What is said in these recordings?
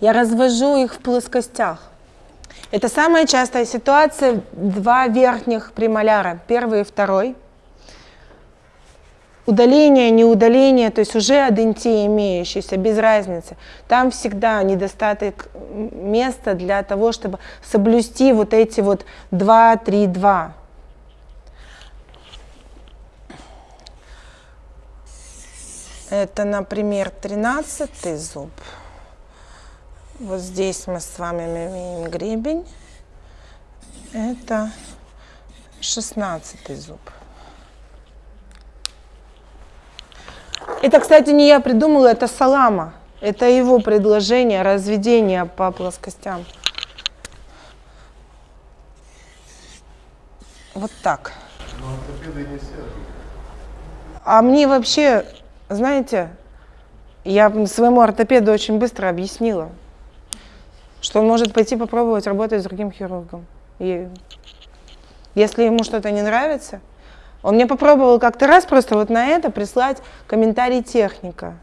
Я развожу их в плоскостях. Это самая частая ситуация, два верхних премоляра, первый и второй. Удаление, не удаление, то есть уже адентия имеющаяся, без разницы. Там всегда недостаток места для того, чтобы соблюсти вот эти вот 2, 3, 2. Это, например, 13 зуб. Вот здесь мы с вами имеем гребень. Это 16 зуб. Это, кстати, не я придумала, это Салама. Это его предложение разведения по плоскостям. Вот так. А мне вообще знаете, я своему ортопеду очень быстро объяснила, что он может пойти попробовать работать с другим хирургом. И если ему что-то не нравится, он мне попробовал как-то раз просто вот на это прислать комментарий техника.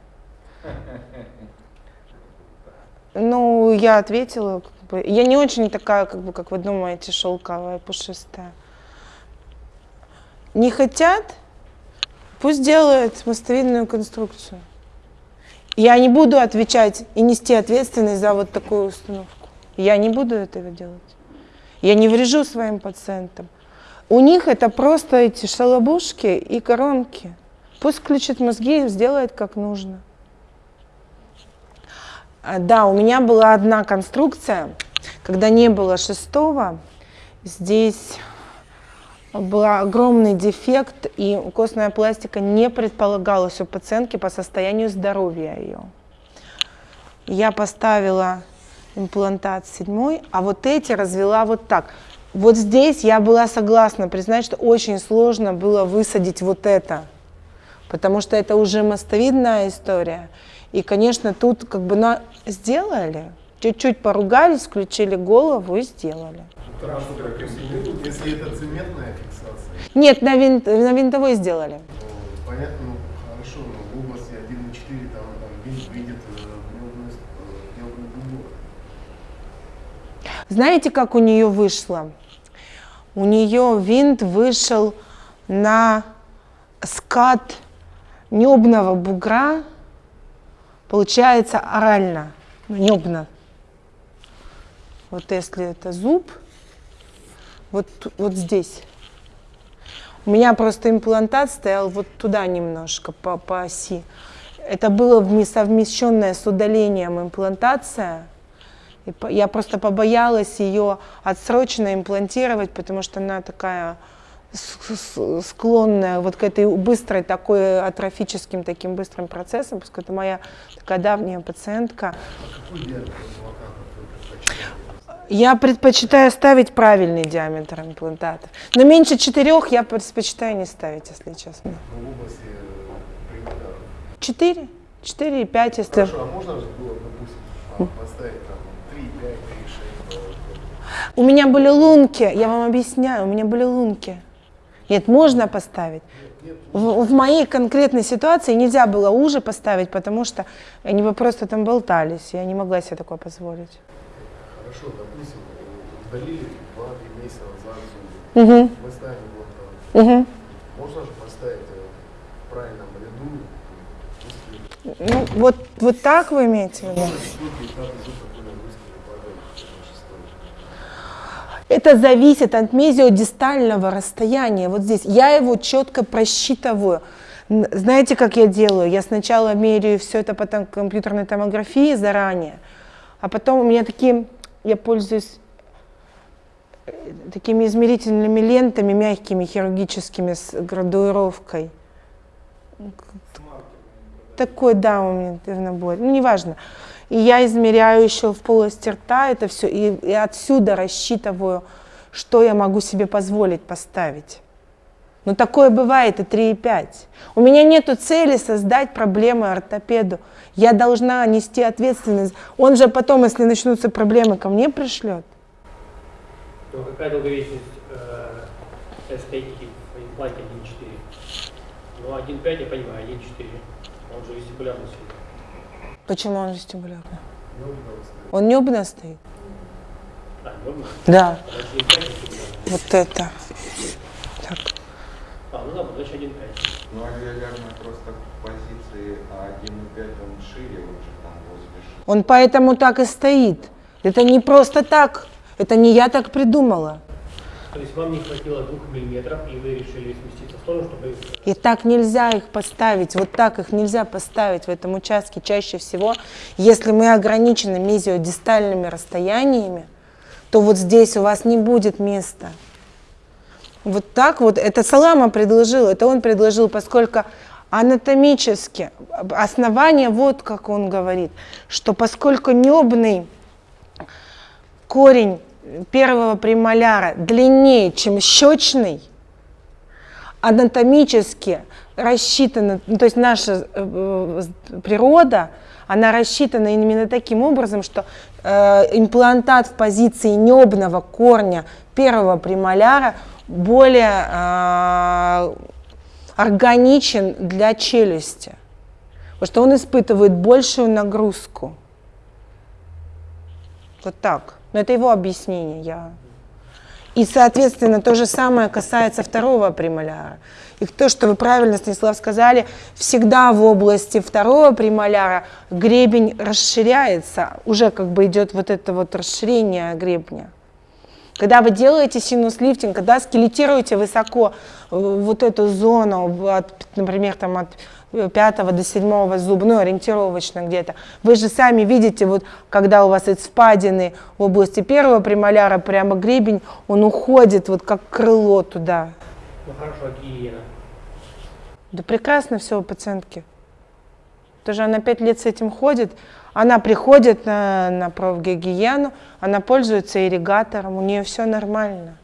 Ну, я ответила, как бы, я не очень такая, как бы, как вы думаете, шелковая, пушистая. Не хотят, Пусть делает мостовидную конструкцию. Я не буду отвечать и нести ответственность за вот такую установку. Я не буду этого делать. Я не врежу своим пациентам. У них это просто эти шалобушки и коронки. Пусть включит мозги и сделает как нужно. А, да, у меня была одна конструкция, когда не было шестого. Здесь был огромный дефект, и костная пластика не предполагалась у пациентки по состоянию здоровья ее. Я поставила имплантат седьмой, а вот эти развела вот так. Вот здесь я была согласна признать, что очень сложно было высадить вот это, потому что это уже мостовидная история. И, конечно, тут как бы на... сделали, чуть-чуть поругались, включили голову и сделали. Если это цементная фиксация? Нет, на, винт, на винтовой сделали. Понятно, ну хорошо, но в области 1.4 там, там винт видит необную дугу. Знаете, как у нее вышло? У нее винт вышел на скат небного бугра, получается орально, небно. Вот если это зуб, вот, вот здесь. У меня просто имплантат стоял вот туда немножко по, по оси. Это было совмещенное с удалением имплантация. И я просто побоялась ее отсрочно имплантировать, потому что она такая склонная вот к этой быстрой такой атрофическим таким быстрым процессам, поскольку это моя такая давняя пациентка. Я предпочитаю ставить правильный диаметр имплантатов. Но меньше четырех я предпочитаю не ставить, если честно. Четыре? Четыре и пять, если... Хорошо, а можно же было, допустим, поставить там три, пять, три, шесть? У меня были лунки, я вам объясняю, у меня были лунки. Нет, можно поставить. В, в моей конкретной ситуации нельзя было уже поставить, потому что они бы просто там болтались, я не могла себе такое позволить хорошо, допустим, удалили 2-3 месяца назад зубы, угу. мы ставим имплантат. Угу. Можно же поставить э, в правильном ряду? Ну, вот, вот так вы имеете в виду? Это зависит от мезиодистального расстояния. Вот здесь я его четко просчитываю. Знаете, как я делаю? Я сначала меряю все это по компьютерной томографии заранее, а потом у меня такие я пользуюсь э, такими измерительными лентами, мягкими, хирургическими, с градуировкой. Такой, да, у меня набор. Ну, неважно. И я измеряю еще в полости рта это все, и, и отсюда рассчитываю, что я могу себе позволить поставить. Но такое бывает и 3,5. У меня нет цели создать проблемы ортопеду. Я должна нести ответственность. Он же потом, если начнутся проблемы, ко мне пришлет. Но какая долговечность э, эстетики в импланте 1.4? Ну, 1.5 я понимаю, 1.4. Он же вестибулярный Почему он вестибулярный? Стоит. Он небно стоит? А, норма? Да. Подача 1.5 всегда. Вот это. Так. А, ну да, подача 1.5. Ну, авиалярная просто позиции, а 1.5 он шире уже там возле Он поэтому так и стоит. Это не просто так. Это не я так придумала. То есть вам не хватило 2 миллиметров, и вы решили сместиться в сторону, чтобы... И так нельзя их поставить, вот так их нельзя поставить в этом участке. Чаще всего, если мы ограничены мезиодистальными расстояниями, то вот здесь у вас не будет места. Вот так вот, это Салама предложил, это он предложил, поскольку анатомически основание, вот как он говорит, что поскольку небный корень первого премоляра длиннее, чем щечный, анатомически рассчитана, ну, то есть наша э, э, природа, она рассчитана именно таким образом, что э, имплантат в позиции небного корня первого премоляра более э, органичен для челюсти, потому что он испытывает большую нагрузку. Вот так. Но это его объяснение. Я... И, соответственно, то же самое касается второго премоляра. И то, что вы правильно, Станислав, сказали, всегда в области второго премоляра гребень расширяется, уже как бы идет вот это вот расширение гребня. Когда вы делаете синус-лифтинг, когда скелетируете высоко э, вот эту зону, от, например, там от пятого до седьмого зуба, ну, ориентировочно где-то, вы же сами видите, вот когда у вас эти впадины в области первого премоляра, прямо гребень, он уходит вот как крыло туда. Ну хорошо, гигиена? Да прекрасно все у пациентки. Тоже она пять лет с этим ходит. Она приходит на, на профгигиену, она пользуется ирригатором, у нее все нормально.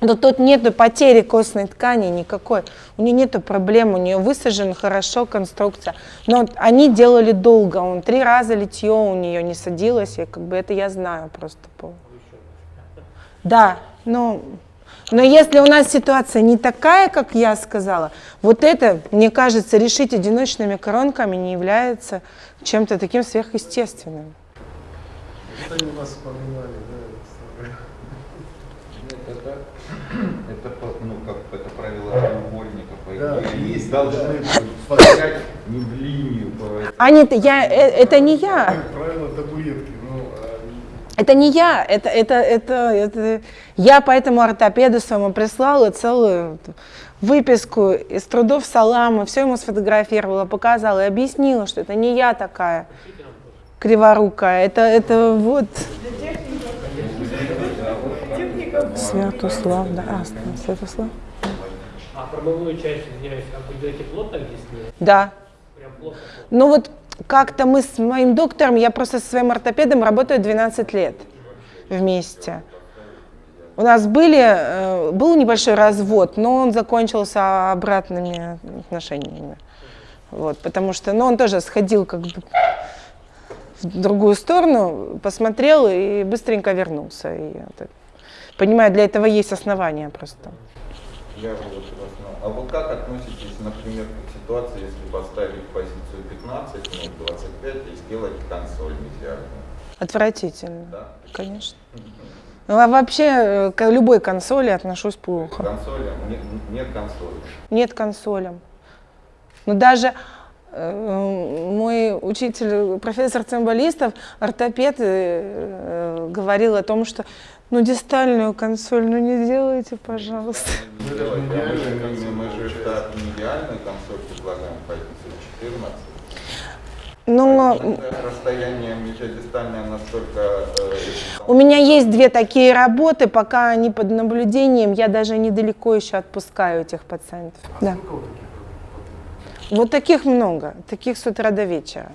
Но тут нет потери костной ткани никакой. У нее нет проблем, у нее высажена хорошо конструкция. Но они делали долго, он три раза литье у нее не садилось, и как бы это я знаю просто. По... Да, но, но если у нас ситуация не такая, как я сказала, вот это, мне кажется, решить одиночными коронками не является чем-то таким сверхъестественным. Они у нас поменяли, да, это, это, ну, как это правило треугольника, по Да, идее, есть, должны да. не в линию по А нет, я, э, это не я. Правило, табуретки, ну, а Это не я, это, это, это, это я поэтому ортопеду своему прислала целую выписку из трудов Салама, все ему сфотографировала, показала и объяснила, что это не я такая криворукая, это, это вот... Святослав, да, а, Святослав. А промывную часть, извиняюсь, а вы делаете плотно здесь? Да, Прям плотно? Ну вот как-то мы с моим доктором, я просто со своим ортопедом работаю 12 лет вместе. У нас были, э, был небольшой развод, но он закончился обратными отношениями. Вот, потому что, ну, он тоже сходил как бы в другую сторону, посмотрел и быстренько вернулся. И это- понимаю, для этого есть основания просто. Я вот вас. А вы как относитесь, например, к ситуации, если поставить позицию 15, ну, 25 и сделать консоль мезиальную? Отвратительно, Да? конечно. Ну, а вообще э, к любой консоли отношусь плохо. Консоли, нет, нет консоли. Нет консолям. Но даже э, мой учитель, профессор цимбалистов, ортопед, э, говорил о том, что ну дистальную консоль, ну не делайте, пожалуйста. Не Ну, это же а мы же- штат не идеальную консоль предлагаем позицию 14. Но Это расстояние мезиодистальное настолько... э, у меня есть две такие работы, пока они под наблюдением, я даже недалеко еще отпускаю этих пациентов. Да. сколько вот таких вот? Вот таких много, таких с утра до вечера.